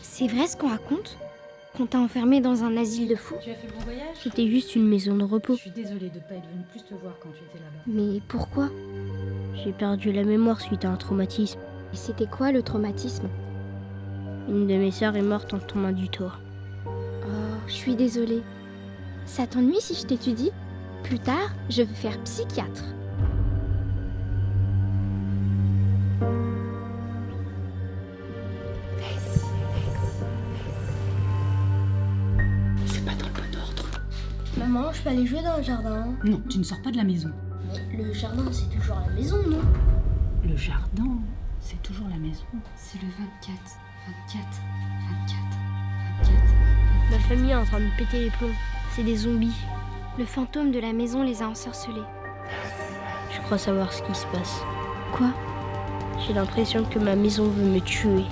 C'est vrai ce qu'on raconte Qu'on t'a enfermé dans un asile de fous Tu as fait bon voyage C'était juste une maison de repos. Je suis désolée de ne pas être venue plus te voir quand tu étais là-bas. Mais pourquoi J'ai perdu la mémoire suite à un traumatisme. Et c'était quoi le traumatisme Une de mes sœurs est morte en tombant du toit. Oh, je suis désolée. Ça t'ennuie si je t'étudie? Plus tard, je veux faire psychiatre. Maman, je peux aller jouer dans le jardin. Non, tu ne sors pas de la maison. Mais le jardin, c'est toujours la maison, non? Le jardin, c'est toujours la maison. C'est le 24, 24, 24, 24. Ma famille est en train de péter les plombs. C'est des zombies. Le fantôme de la maison les a ensorcelés. Je crois savoir ce qui se passe. Quoi? J'ai l'impression que ma maison veut me tuer.